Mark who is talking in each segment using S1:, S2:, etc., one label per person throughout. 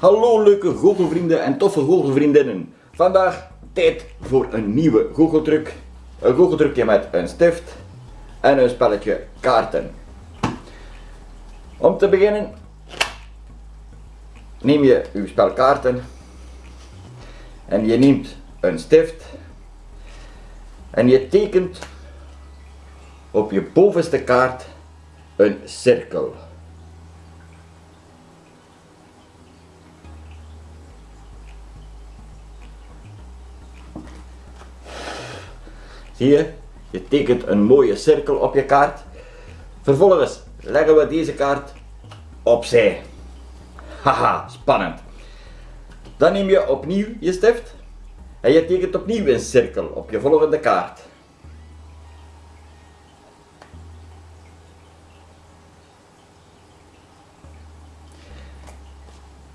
S1: Hallo leuke goochelvrienden en toffe goochelvriendinnen. Vandaag tijd voor een nieuwe goocheltruc. Een goocheltrucje met een stift en een spelletje kaarten. Om te beginnen neem je uw spel kaarten en je neemt een stift en je tekent op je bovenste kaart een cirkel. Zie je? Je tekent een mooie cirkel op je kaart. Vervolgens leggen we deze kaart opzij. Haha, spannend. Dan neem je opnieuw je stift en je tekent opnieuw een cirkel op je volgende kaart.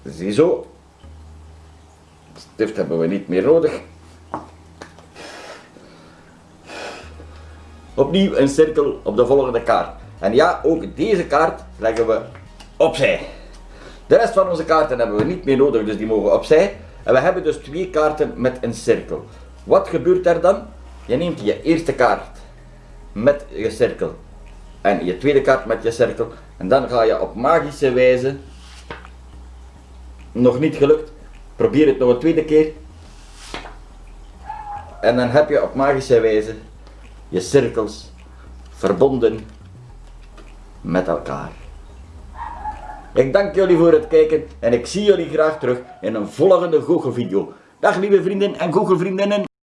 S1: Ziezo. Stift hebben we niet meer nodig. Opnieuw een cirkel op de volgende kaart. En ja, ook deze kaart leggen we opzij. De rest van onze kaarten hebben we niet meer nodig, dus die mogen opzij. En we hebben dus twee kaarten met een cirkel. Wat gebeurt er dan? Je neemt je eerste kaart met je cirkel en je tweede kaart met je cirkel. En dan ga je op magische wijze, nog niet gelukt, probeer het nog een tweede keer. En dan heb je op magische wijze je cirkels verbonden met elkaar. Ik dank jullie voor het kijken en ik zie jullie graag terug in een volgende goochelvideo. Dag lieve vrienden en goochelvriendinnen.